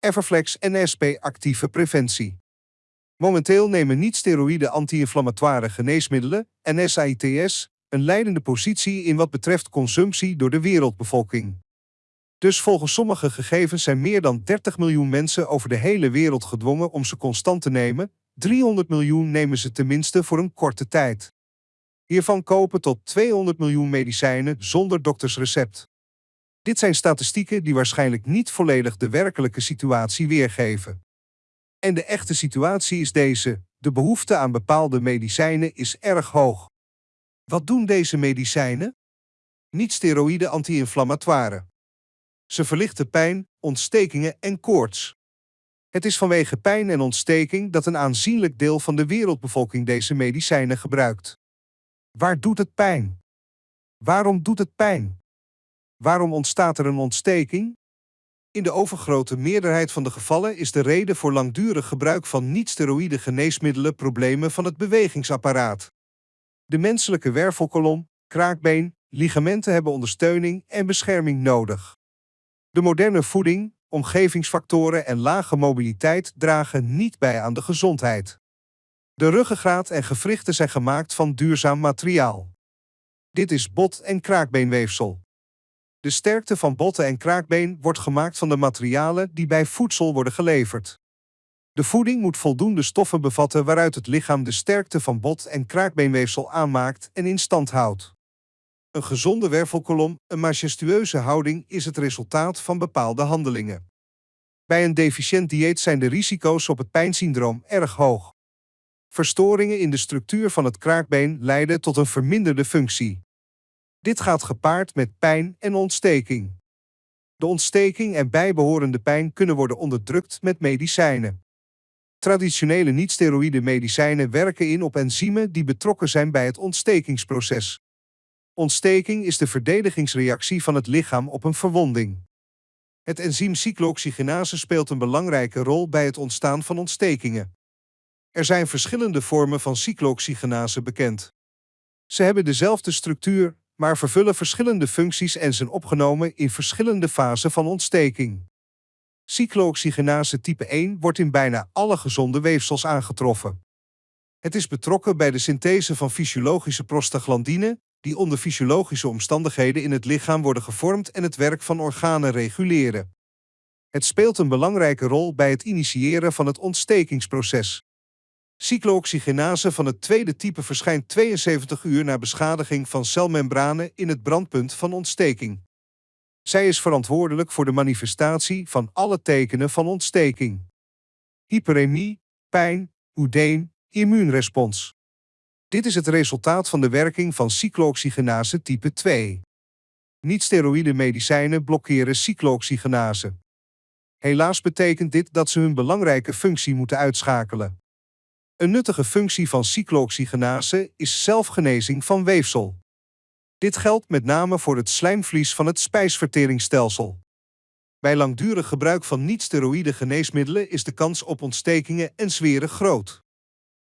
Everflex en SP actieve preventie. Momenteel nemen niet-steroïde anti-inflammatoire geneesmiddelen, NSAIDs, een leidende positie in wat betreft consumptie door de wereldbevolking. Dus volgens sommige gegevens zijn meer dan 30 miljoen mensen over de hele wereld gedwongen om ze constant te nemen, 300 miljoen nemen ze tenminste voor een korte tijd. Hiervan kopen tot 200 miljoen medicijnen zonder doktersrecept. Dit zijn statistieken die waarschijnlijk niet volledig de werkelijke situatie weergeven. En de echte situatie is deze: de behoefte aan bepaalde medicijnen is erg hoog. Wat doen deze medicijnen? Niet-steroïde anti-inflammatoire. Ze verlichten pijn, ontstekingen en koorts. Het is vanwege pijn en ontsteking dat een aanzienlijk deel van de wereldbevolking deze medicijnen gebruikt. Waar doet het pijn? Waarom doet het pijn? Waarom ontstaat er een ontsteking? In de overgrote meerderheid van de gevallen is de reden voor langdurig gebruik van niet-steroïde geneesmiddelen problemen van het bewegingsapparaat. De menselijke wervelkolom, kraakbeen, ligamenten hebben ondersteuning en bescherming nodig. De moderne voeding, omgevingsfactoren en lage mobiliteit dragen niet bij aan de gezondheid. De ruggengraat en gewrichten zijn gemaakt van duurzaam materiaal. Dit is bot- en kraakbeenweefsel. De sterkte van botten en kraakbeen wordt gemaakt van de materialen die bij voedsel worden geleverd. De voeding moet voldoende stoffen bevatten waaruit het lichaam de sterkte van bot- en kraakbeenweefsel aanmaakt en in stand houdt. Een gezonde wervelkolom, een majestueuze houding, is het resultaat van bepaalde handelingen. Bij een deficiënt dieet zijn de risico's op het pijnsyndroom erg hoog. Verstoringen in de structuur van het kraakbeen leiden tot een verminderde functie. Dit gaat gepaard met pijn en ontsteking. De ontsteking en bijbehorende pijn kunnen worden onderdrukt met medicijnen. Traditionele niet-steroïde medicijnen werken in op enzymen die betrokken zijn bij het ontstekingsproces. Ontsteking is de verdedigingsreactie van het lichaam op een verwonding. Het enzym cyclooxygenase speelt een belangrijke rol bij het ontstaan van ontstekingen. Er zijn verschillende vormen van cyclooxygenase bekend. Ze hebben dezelfde structuur, maar vervullen verschillende functies en zijn opgenomen in verschillende fasen van ontsteking. Cyclooxygenase type 1 wordt in bijna alle gezonde weefsels aangetroffen. Het is betrokken bij de synthese van fysiologische prostaglandine, die onder fysiologische omstandigheden in het lichaam worden gevormd en het werk van organen reguleren. Het speelt een belangrijke rol bij het initiëren van het ontstekingsproces. Cyclooxygenase van het tweede type verschijnt 72 uur na beschadiging van celmembranen in het brandpunt van ontsteking. Zij is verantwoordelijk voor de manifestatie van alle tekenen van ontsteking. Hyperemie, pijn, oedeem, immuunrespons. Dit is het resultaat van de werking van cyclooxygenase type 2. Niet-steroïde medicijnen blokkeren cyclooxygenase. Helaas betekent dit dat ze hun belangrijke functie moeten uitschakelen. Een nuttige functie van cyclooxygenase is zelfgenezing van weefsel. Dit geldt met name voor het slijmvlies van het spijsverteringsstelsel. Bij langdurig gebruik van niet-steroïde geneesmiddelen is de kans op ontstekingen en zweren groot.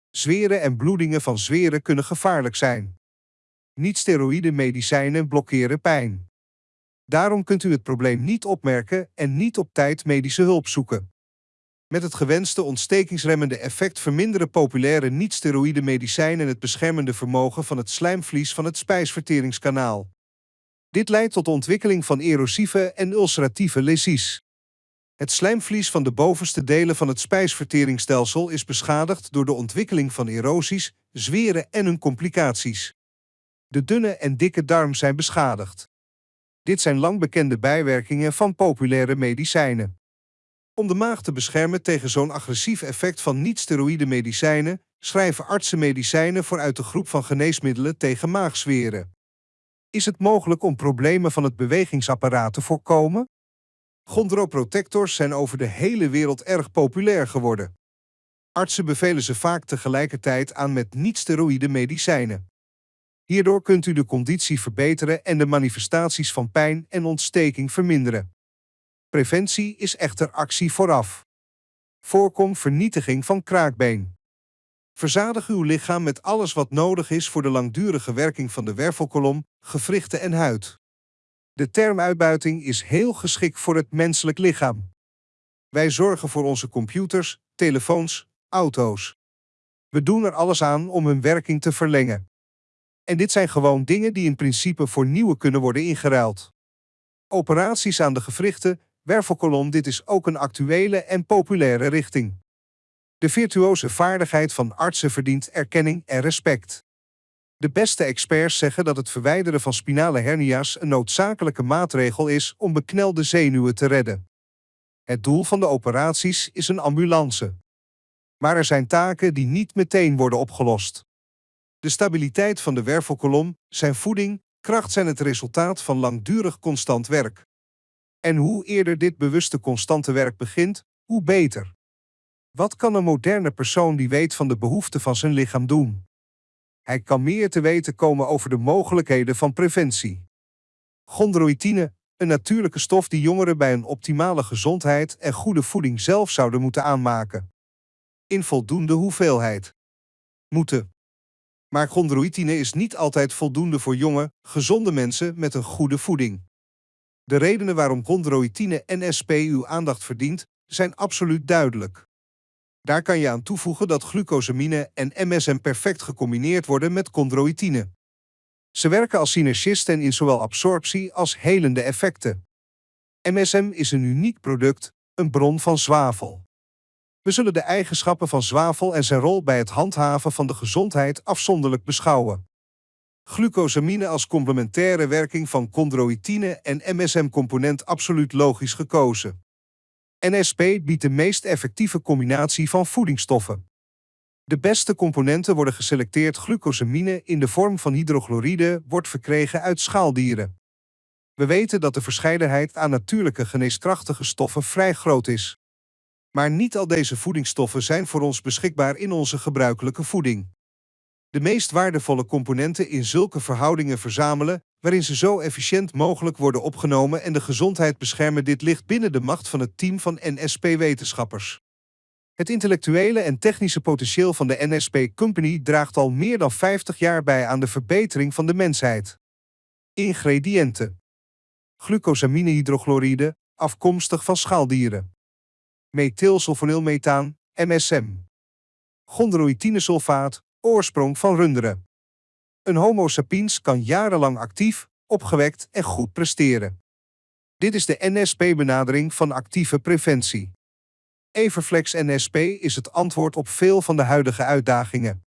Zweren en bloedingen van zweren kunnen gevaarlijk zijn. Niet-steroïde medicijnen blokkeren pijn. Daarom kunt u het probleem niet opmerken en niet op tijd medische hulp zoeken. Met het gewenste ontstekingsremmende effect verminderen populaire niet-steroïde medicijnen het beschermende vermogen van het slijmvlies van het spijsverteringskanaal. Dit leidt tot de ontwikkeling van erosieve en ulceratieve lesies. Het slijmvlies van de bovenste delen van het spijsverteringsstelsel is beschadigd door de ontwikkeling van erosies, zweren en hun complicaties. De dunne en dikke darm zijn beschadigd. Dit zijn lang bekende bijwerkingen van populaire medicijnen. Om de maag te beschermen tegen zo'n agressief effect van niet-steroïde medicijnen, schrijven artsen medicijnen voor uit de groep van geneesmiddelen tegen maagzweren. Is het mogelijk om problemen van het bewegingsapparaat te voorkomen? Chondroprotectors zijn over de hele wereld erg populair geworden. Artsen bevelen ze vaak tegelijkertijd aan met niet-steroïde medicijnen. Hierdoor kunt u de conditie verbeteren en de manifestaties van pijn en ontsteking verminderen. Preventie is echter actie vooraf. Voorkom vernietiging van kraakbeen. Verzadig uw lichaam met alles wat nodig is voor de langdurige werking van de wervelkolom, gewrichten en huid. De term uitbuiting is heel geschikt voor het menselijk lichaam. Wij zorgen voor onze computers, telefoons, auto's. We doen er alles aan om hun werking te verlengen. En dit zijn gewoon dingen die in principe voor nieuwe kunnen worden ingeruild. Operaties aan de gewrichten, wervelkolom, dit is ook een actuele en populaire richting. De virtuose vaardigheid van artsen verdient erkenning en respect. De beste experts zeggen dat het verwijderen van spinale hernia's een noodzakelijke maatregel is om beknelde zenuwen te redden. Het doel van de operaties is een ambulance. Maar er zijn taken die niet meteen worden opgelost. De stabiliteit van de wervelkolom, zijn voeding, kracht zijn het resultaat van langdurig constant werk. En hoe eerder dit bewuste constante werk begint, hoe beter. Wat kan een moderne persoon die weet van de behoeften van zijn lichaam doen? Hij kan meer te weten komen over de mogelijkheden van preventie. Chondroïtine, een natuurlijke stof die jongeren bij een optimale gezondheid en goede voeding zelf zouden moeten aanmaken. In voldoende hoeveelheid. Moeten. Maar chondroïtine is niet altijd voldoende voor jonge, gezonde mensen met een goede voeding. De redenen waarom chondroïtine NSP uw aandacht verdient, zijn absoluut duidelijk. Daar kan je aan toevoegen dat glucosamine en MSM perfect gecombineerd worden met chondroïtine. Ze werken als synergisten in zowel absorptie als helende effecten. MSM is een uniek product, een bron van zwavel. We zullen de eigenschappen van zwavel en zijn rol bij het handhaven van de gezondheid afzonderlijk beschouwen. Glucosamine als complementaire werking van chondroïtine en MSM-component absoluut logisch gekozen. NSP biedt de meest effectieve combinatie van voedingsstoffen. De beste componenten worden geselecteerd. Glucosamine in de vorm van hydrochloride wordt verkregen uit schaaldieren. We weten dat de verscheidenheid aan natuurlijke geneeskrachtige stoffen vrij groot is. Maar niet al deze voedingsstoffen zijn voor ons beschikbaar in onze gebruikelijke voeding. De meest waardevolle componenten in zulke verhoudingen verzamelen, waarin ze zo efficiënt mogelijk worden opgenomen en de gezondheid beschermen. Dit ligt binnen de macht van het team van NSP-wetenschappers. Het intellectuele en technische potentieel van de NSP Company draagt al meer dan 50 jaar bij aan de verbetering van de mensheid. Ingrediënten: glucosaminehydrochloride, afkomstig van schaaldieren. Methylsulfonylmethaan, MSM. Chondroïtinesulfaat, oorsprong van runderen. Een homo sapiens kan jarenlang actief, opgewekt en goed presteren. Dit is de NSP-benadering van actieve preventie. Everflex NSP is het antwoord op veel van de huidige uitdagingen.